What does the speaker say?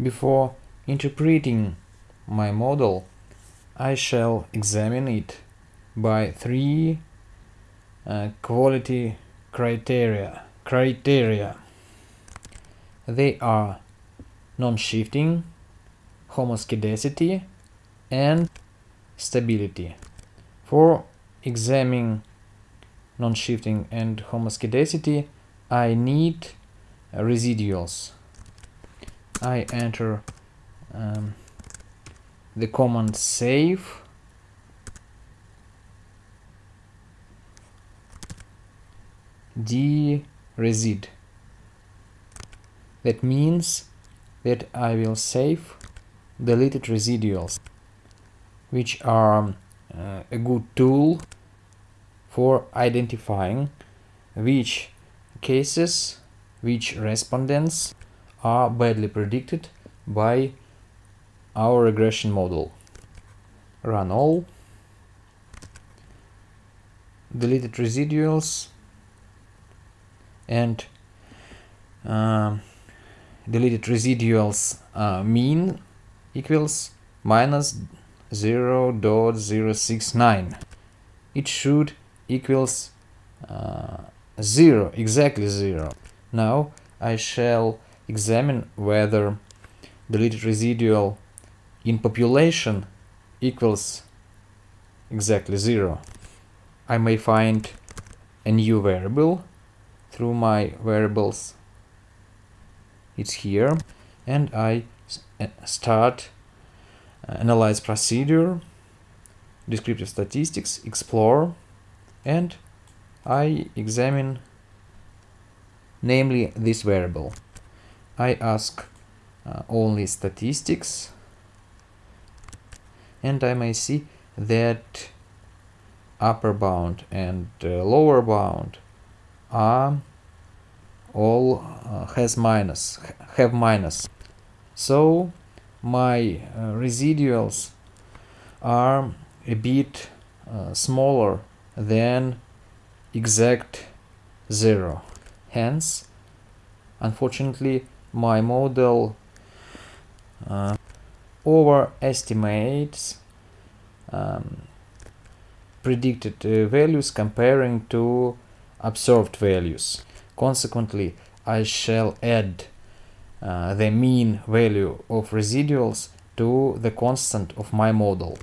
Before interpreting my model, I shall examine it by three uh, quality criteria. Criteria. They are non-shifting, homoscedasticity, and stability. For examining non-shifting and homoscedasticity, I need residuals. I enter um, the command save d-resid. That means that I will save deleted residuals, which are uh, a good tool for identifying which cases, which respondents are badly predicted by our regression model. Run all. Deleted residuals and uh, deleted residuals uh, mean equals minus 0 0.069. It should equals uh, 0, exactly 0. Now I shall examine whether deleted residual in population equals exactly 0. I may find a new variable through my variables. It's here and I uh, start uh, analyze procedure, descriptive statistics, explore and I examine namely this variable. I ask uh, only statistics. And I may see that upper bound and uh, lower bound are all uh, has minus have minus. So my uh, residuals are a bit uh, smaller than exact zero. Hence unfortunately my model uh, overestimates um, predicted uh, values comparing to observed values. Consequently, I shall add uh, the mean value of residuals to the constant of my model.